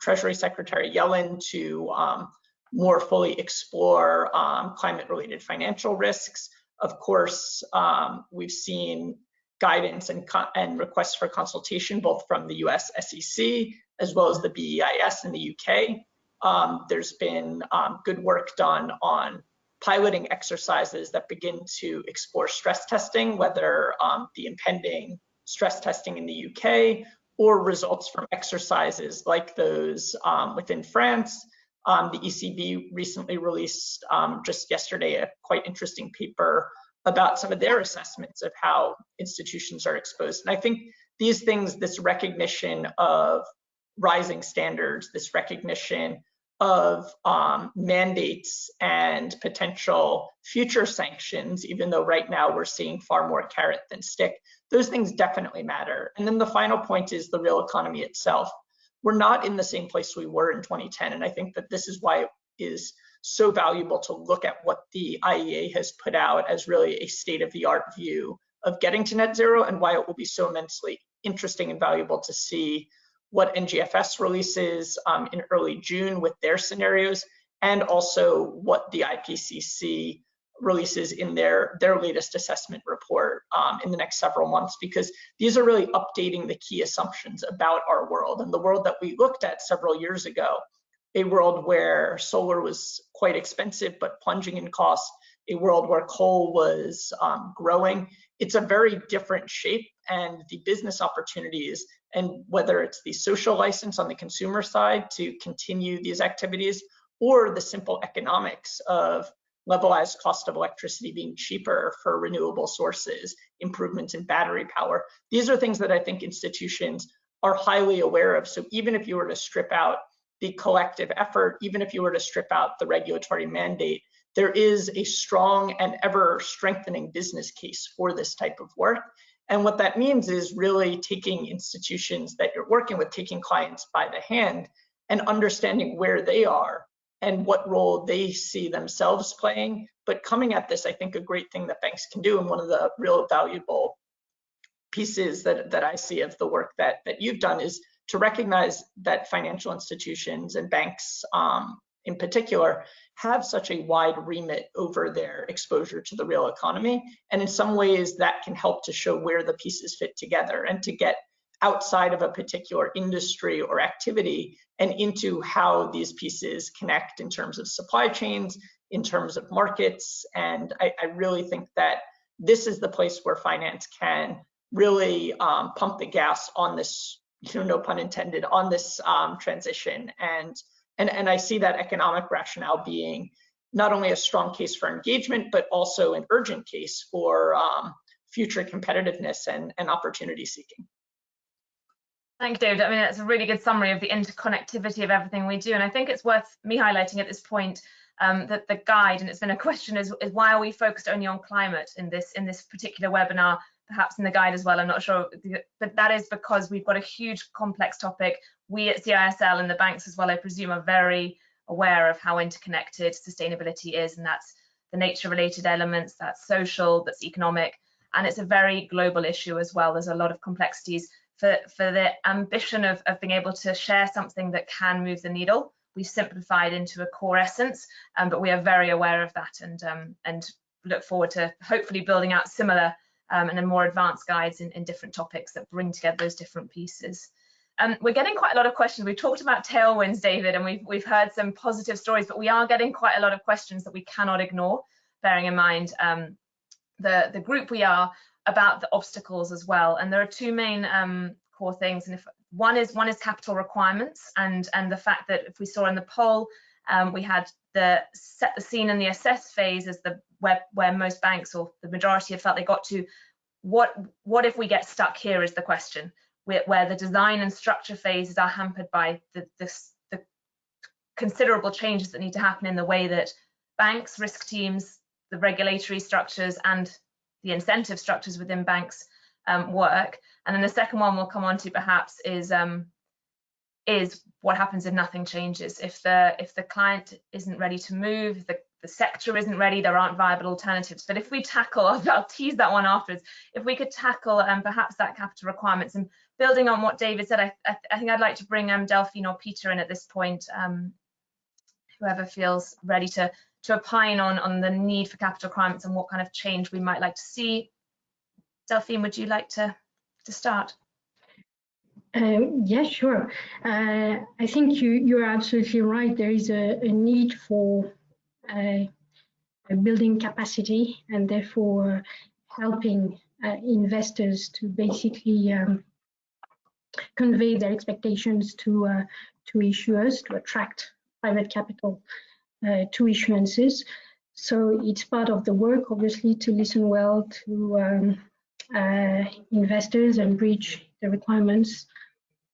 Speaker 6: Treasury Secretary Yellen to um, more fully explore um, climate-related financial risks. Of course, um, we've seen guidance and, and requests for consultation both from the US SEC as well as the BEIS in the UK um, there's been um, good work done on piloting exercises that begin to explore stress testing, whether um, the impending stress testing in the UK or results from exercises like those um, within France. Um, the ECB recently released um, just yesterday a quite interesting paper about some of their assessments of how institutions are exposed. And I think these things, this recognition of rising standards, this recognition of um, mandates and potential future sanctions, even though right now we're seeing far more carrot than stick, those things definitely matter. And then the final point is the real economy itself. We're not in the same place we were in 2010. And I think that this is why it is so valuable to look at what the IEA has put out as really a state of the art view of getting to net zero and why it will be so immensely interesting and valuable to see what NGFS releases um, in early June with their scenarios, and also what the IPCC releases in their, their latest assessment report um, in the next several months, because these are really updating the key assumptions about our world and the world that we looked at several years ago, a world where solar was quite expensive but plunging in cost, a world where coal was um, growing. It's a very different shape and the business opportunities and whether it's the social license on the consumer side to continue these activities or the simple economics of levelized cost of electricity being cheaper for renewable sources, improvements in battery power. These are things that I think institutions are highly aware of. So even if you were to strip out the collective effort, even if you were to strip out the regulatory mandate, there is a strong and ever strengthening business case for this type of work. And what that means is really taking institutions that you're working with, taking clients by the hand and understanding where they are and what role they see themselves playing. But coming at this, I think a great thing that banks can do and one of the real valuable pieces that, that I see of the work that, that you've done is to recognize that financial institutions and banks um, in particular have such a wide remit over their exposure to the real economy. And in some ways that can help to show where the pieces fit together and to get outside of a particular industry or activity and into how these pieces connect in terms of supply chains, in terms of markets. And I, I really think that this is the place where finance can really um, pump the gas on this you know, no pun intended, on this um, transition. And, and, and I see that economic rationale being not only a strong case for engagement, but also an urgent case for um, future competitiveness and, and opportunity seeking.
Speaker 1: Thank you, David. I mean, that's a really good summary of the interconnectivity of everything we do. And I think it's worth me highlighting at this point um, that the guide, and it's been a question, is, is why are we focused only on climate in this in this particular webinar? Perhaps in the guide as well, I'm not sure, but that is because we've got a huge complex topic. We at CISL and the banks as well, I presume, are very aware of how interconnected sustainability is, and that's the nature related elements, that's social, that's economic, and it's a very global issue as well. There's a lot of complexities for, for the ambition of, of being able to share something that can move the needle. We've simplified into a core essence, um, but we are very aware of that and, um, and look forward to hopefully building out similar um, and then more advanced guides in, in, different topics that bring together those different pieces. Um, we're getting quite a lot of questions. We've talked about tailwinds, David, and we've, we've heard some positive stories, but we are getting quite a lot of questions that we cannot ignore, bearing in mind um, the, the group we are about the obstacles as well. And there are two main um, core things. And if one is one is capital requirements and and the fact that if we saw in the poll, um, we had the set the scene and the assess phase is the where where most banks or the majority have felt they got to. What what if we get stuck here is the question. Where, where the design and structure phases are hampered by the, the, the considerable changes that need to happen in the way that banks, risk teams, the regulatory structures and the incentive structures within banks um, work. And then the second one we'll come on to perhaps is um, is what happens if nothing changes. If the if the client isn't ready to move, the, the sector isn't ready, there aren't viable alternatives. But if we tackle, I'll, tease that one afterwards, if we could tackle um, perhaps that capital requirements and building on what David said, I, I, I think I'd like to bring um, Delphine or Peter in at this point, um, whoever feels ready to to opine on, on the need for capital requirements and what kind of change we might like to see. Delphine, would you like to, to start?
Speaker 5: Uh, yeah, sure. Uh, I think you, you're absolutely right. There is a, a need for uh, building capacity and therefore helping uh, investors to basically um, convey their expectations to, uh, to issuers to attract private capital uh, to issuances. So it's part of the work, obviously, to listen well to um, uh, investors and bridge the requirements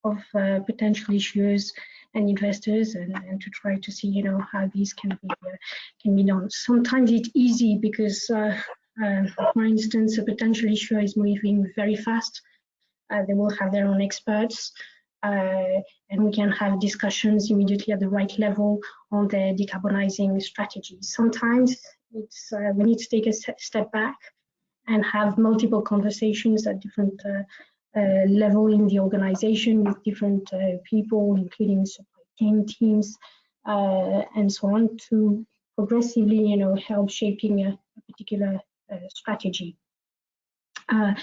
Speaker 5: of uh, potential issuers and investors and, and, to try to see you know how these can be uh, can be done sometimes it's easy because uh, uh, for instance a potential issuer is moving very fast uh, they will have their own experts uh, and we can have discussions immediately at the right level on the decarbonizing strategy. Sometimes it's uh, we need to take a step back and have multiple conversations at different uh, level in the organization with different uh, people, including supply chain teams uh, and so on, to progressively, you know, help shaping a, a particular uh, strategy. Uh,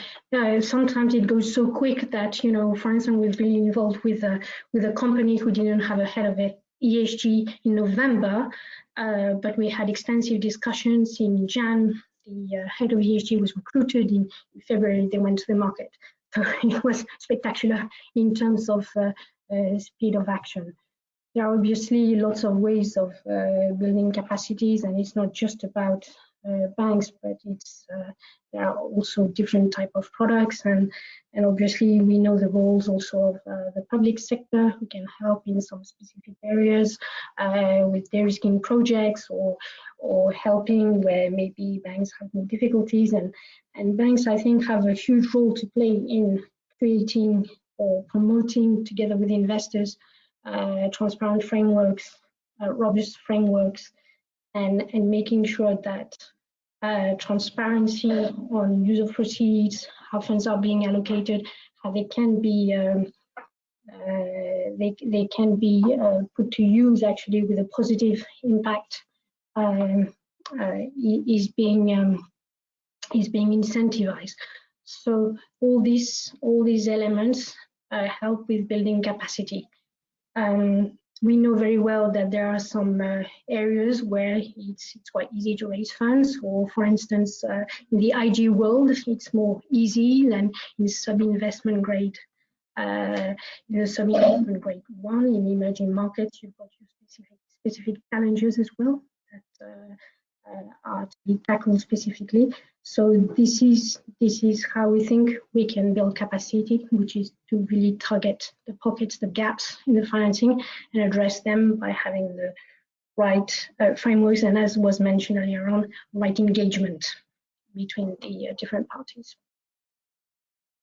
Speaker 5: sometimes it goes so quick that you know, for instance, we've been involved with a with a company who didn't have a head of it ESG in November, but we had extensive discussions in Jan. The head of ESG was recruited in, February. They went to the market, so it was spectacular in terms of uh, uh, speed of action. There are obviously lots of ways of building capacities, and it's not just about uh, banks, but it's uh, there are also different type of products, and and obviously we know the roles also of uh, the public sector who can help in some specific areas with de-risking projects or or helping where maybe banks have more difficulties, and and banks I think have a huge role to play in creating or promoting together with investors uh, transparent frameworks, uh, robust frameworks, and, and making sure that uh, transparency on use of proceeds, how funds are being allocated, how they can be um, uh, they, they can be uh, put to use actually with a positive impact um, uh, is being um, is being incentivized. So all these all these elements uh, help with building capacity. Um, we know very well that there are some uh, areas where it's, it's quite easy to raise funds, or for instance, uh, in the IG world, it's more easy than in sub-investment grade uh, in the semi-investment grade one. In emerging markets, you've got your specific specific challenges as well that uh, are to be tackled specifically. So this is this is how we think we can build capacity, which is to really target the pockets, the gaps in the financing, and address them by having the right uh, frameworks and, as was mentioned earlier on, right engagement between the uh, different parties.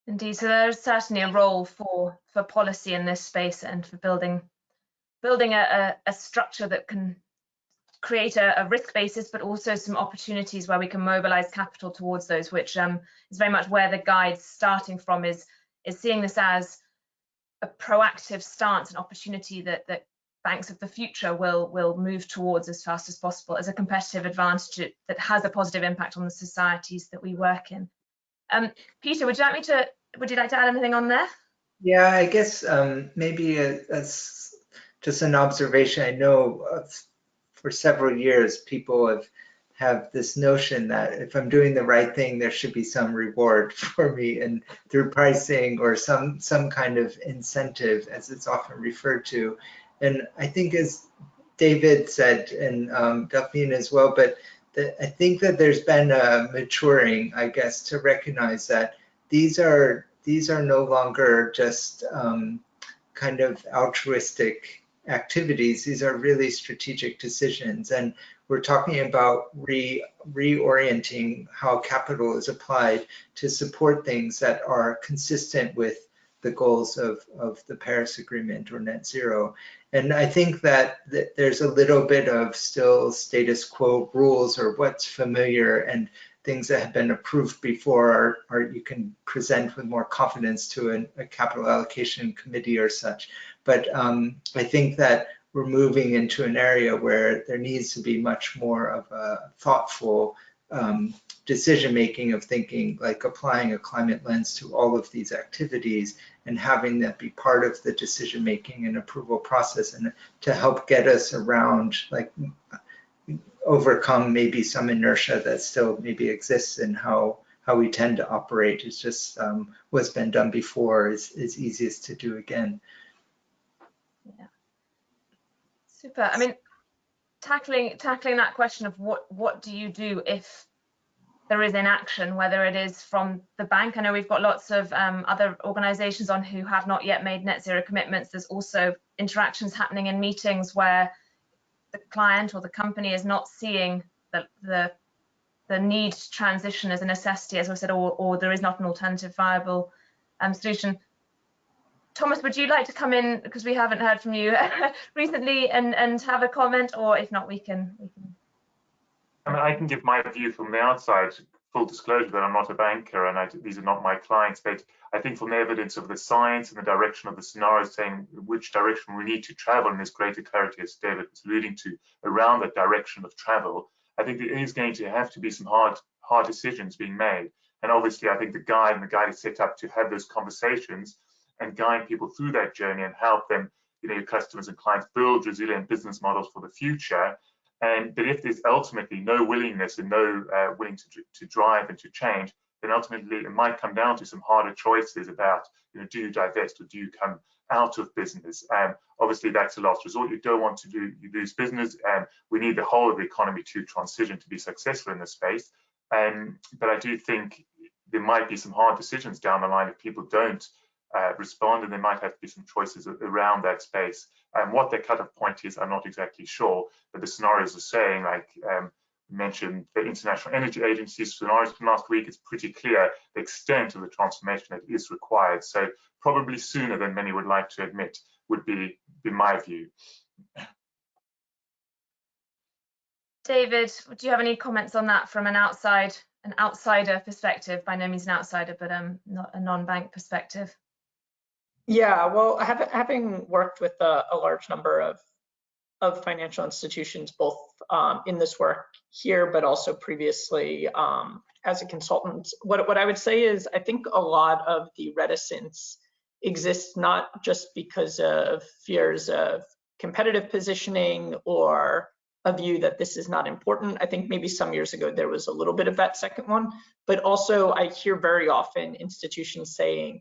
Speaker 1: Indeed, so there's certainly a role for for policy in this space and for building building a, a, a structure that can create a, a, risk basis, but also some opportunities where we can mobilize capital towards those, which um, is very much where the guide's starting from is is seeing this as a proactive stance, an opportunity that that banks of the future will will move towards as fast as possible as a competitive advantage that has a positive impact on the societies that we work in. Um, Peter, would you like me to would you like to add anything on there?
Speaker 3: Yeah, I guess um, maybe just an observation. I know uh, for several years people have have this notion that if I'm doing the right thing, there should be some reward for me and through pricing or some some kind of incentive, as it's often referred to. And I think as David said, and um, Delphine as well, but the, I think that there's been a maturing, I guess, to recognize that these are these are no longer just um, kind of altruistic activities. These are really strategic decisions, and we're talking about re reorienting how capital is applied to support things that are consistent with the goals of, of the Paris Agreement or net zero. And I think that, there's a little bit of still status quo rules or what's familiar and things that have been approved before are, are you can present with more confidence to an, a capital allocation committee or such. But um, I think that we're moving into an area where there needs to be much more of a thoughtful um, decision making of thinking like applying a climate lens to all of these activities and having that be part of the decision making and approval process and to help get us around like overcome maybe some inertia that still maybe exists in how how we tend to operate it's just um, what's been done before is, is easiest to do again
Speaker 1: yeah super i mean tackling tackling that question of what what do you do if there is inaction, whether it is from the bank. I know we've got lots of um, other organisations on who have not yet made net zero commitments. There's also interactions happening in meetings where the client or the company is not seeing the the, the need to transition as a necessity, as I said, or, or there is not an alternative viable um, solution. Thomas, would you like to come in because we haven't heard from you recently and, and have a comment, or if not, we can we can
Speaker 4: I mean, I can give my view from the outside, full disclosure that I'm not a banker and I, these are not my clients, but I think from the evidence of the science and the direction of the scenarios saying which direction we need to travel and there's greater clarity, as David was alluding to, around that direction of travel, I think there is going to have to be some hard, hard decisions being made. And obviously, I think the guide and the guide is set up to have those conversations and guide people through that journey and help them, you know, your customers and clients build resilient business models for the future and but if there's ultimately no willingness and no uh, willing to, to drive and to change, then ultimately it might come down to some harder choices about, you know, do you divest or do you come out of business? And obviously that's a last resort. You don't want to do you lose business, and we need the whole of the economy to transition to be successful in this space. Um, but I do think there might be some hard decisions down the line if people don't uh, respond, and there might have to be some choices around that space. And what the cutoff point is, I'm not exactly sure, but the scenarios are saying, like um, mentioned, the International Energy Agency's scenarios from last week, it's pretty clear the extent of the transformation that is required. So probably sooner than many would like to admit would be, be my view.
Speaker 1: David, do you have any comments on that from an outside, an outsider perspective? By no means an outsider, but um, not a non-bank perspective.
Speaker 6: Yeah, well, having worked with a, a, large number of of financial institutions, both um, in this work here, but also previously um, as a consultant, what what I would say is I think a lot of the reticence exists not just because of fears of competitive positioning or a view that this is not important. I think maybe some years ago there was a little bit of that second one, but also I hear very often institutions saying,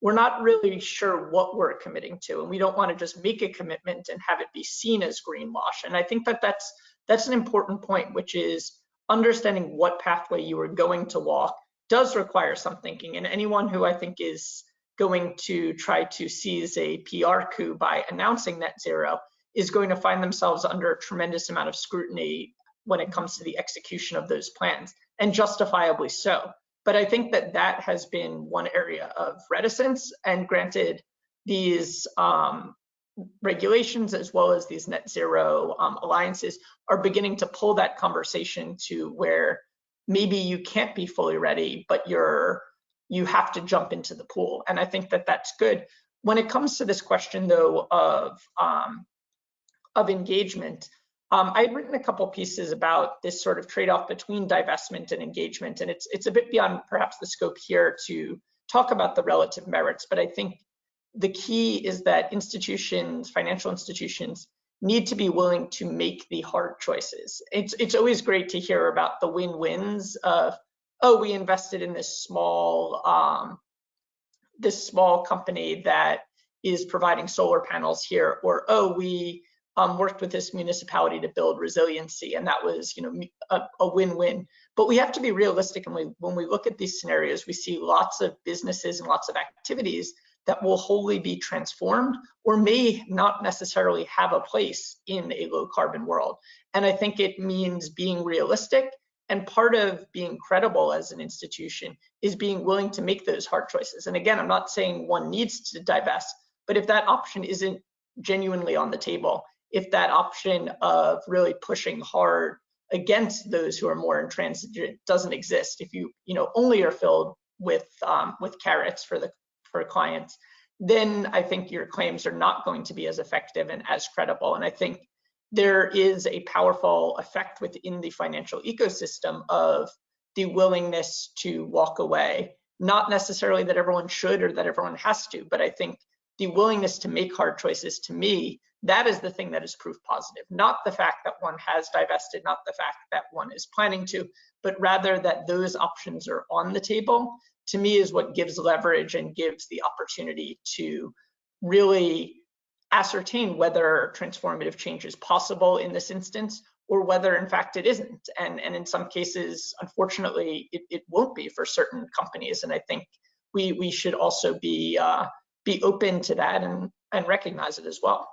Speaker 6: we're not really sure what we're committing to, and we don't want to just make a commitment and have it be seen as greenwash. And I think that that's that's an important point, which is understanding what pathway you are going to walk does require some thinking. And anyone who I think is going to try to seize a PR coup by announcing net zero is going to find themselves under a tremendous amount of scrutiny when it comes to the execution of those plans, and justifiably so. But I think that that has been one area of reticence. And granted, these um, regulations as well as these net zero um, alliances are beginning to pull that conversation to where maybe you can't be fully ready, but you're you have to jump into the pool. And I think that that's good. When it comes to this question though of um, of engagement, um, I had written a couple pieces about this sort of trade-off between divestment and engagement, and it's it's a bit beyond perhaps the scope here to talk about the relative merits, but I think the key is that institutions, financial institutions, need to be willing to make the hard choices. It's it's always great to hear about the win-wins of, oh, we invested in this small um, this small company that is providing solar panels here, or oh, we um, worked with this municipality to build resiliency, and that was you know a, win-win. But we have to be realistic, and we when we look at these scenarios, we see lots of businesses and lots of activities that will wholly be transformed or may not necessarily have a place in a low carbon world. And I think it means being realistic and part of being credible as an institution is being willing to make those hard choices. And again, I'm not saying one needs to divest, but if that option isn't genuinely on the table, if that option of really pushing hard against those who are more intransigent doesn't exist, if you you know only are filled with um, with carrots for the for clients, then I think your claims are not going to be as effective and as credible. And I think there is a powerful effect within the financial ecosystem of the willingness to walk away. Not necessarily that everyone should or that everyone has to, but I think the willingness to make hard choices to me, that is the thing that is proof positive. Not the fact that one has divested, not the fact that one is planning to, but rather that those options are on the table to me is what gives leverage and gives the opportunity to really ascertain whether transformative change is possible in this instance or whether in fact it isn't. And, and in some cases, unfortunately, it, it won't be for certain companies. And I think we, we should also be, uh, be open to that and, and recognize it as well.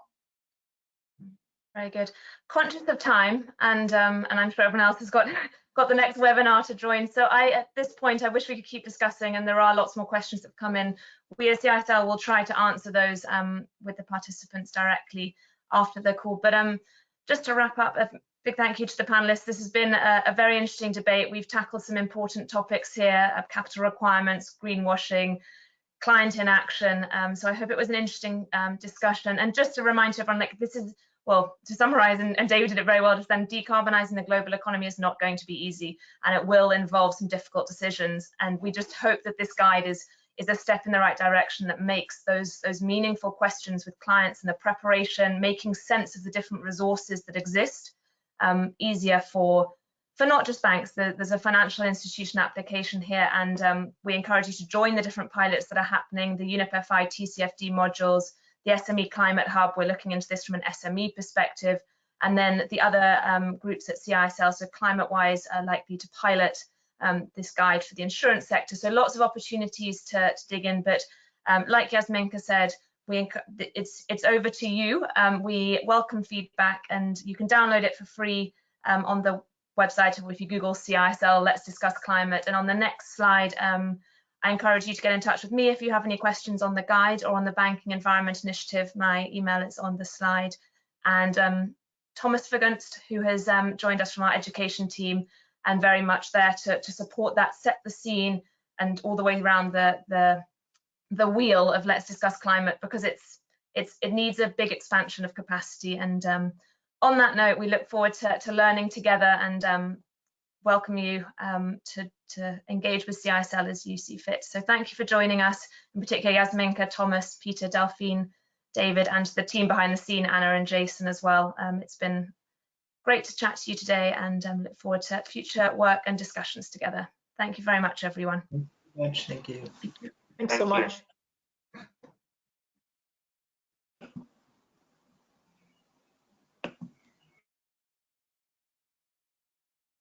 Speaker 1: Very good. Conscious of time, and um, and I'm sure everyone else has got got the next webinar to join. So I, at this point, I wish we could keep discussing, and there are lots more questions that have come in. We at CISL will try to answer those um, with the participants directly after the call. But um, just to wrap up, a big thank you to the panelists. This has been a, a very interesting debate. We've tackled some important topics here of capital requirements, greenwashing, client inaction. Um, so I hope it was an interesting um, discussion. And just to remind everyone, like this is well, to summarize, and, and, David did it very well just then, decarbonizing the global economy is not going to be easy and it will involve some difficult decisions. And we just hope that this guide is, is a step in the right direction that makes those, those meaningful questions with clients and the preparation, making sense of the different resources that exist um, easier for, for not just banks. There's a financial institution application here and um, we encourage you to join the different pilots that are happening, the UNEP FI TCFD modules, the SME Climate Hub, we're looking into this from an SME perspective. And then the other um, groups at CISL, so ClimateWise, are likely to pilot um, this guide for the insurance sector. So lots of opportunities to, to dig in. But um, like Yasminka said, we it's it's over to you. Um, we welcome feedback, and you can download it for free um, on the website. If you Google CISL, let's discuss climate. And on the next slide, um, I encourage you to get in touch with me if you have any questions on the guide or on the Banking Environment Initiative. My email is on the slide. And um, Thomas Vergunst, who has um, joined us from our education team and very much there to, to support that, set the scene and all the way around the, the, the wheel of Let's Discuss Climate because it's, it's, it needs a big expansion of capacity. And um, on that note, we look forward to, to learning together and um, welcome you um, to, to engage with CISL as you see fit. So thank you for joining us, in particular Yasminka, Thomas, Peter, Delphine, David, and the team behind the scene, Anna and Jason as well. Um, it's been great to chat to you today and um, look forward to future work and discussions together. Thank you very much, everyone.
Speaker 3: Thank you.
Speaker 6: Thanks so much.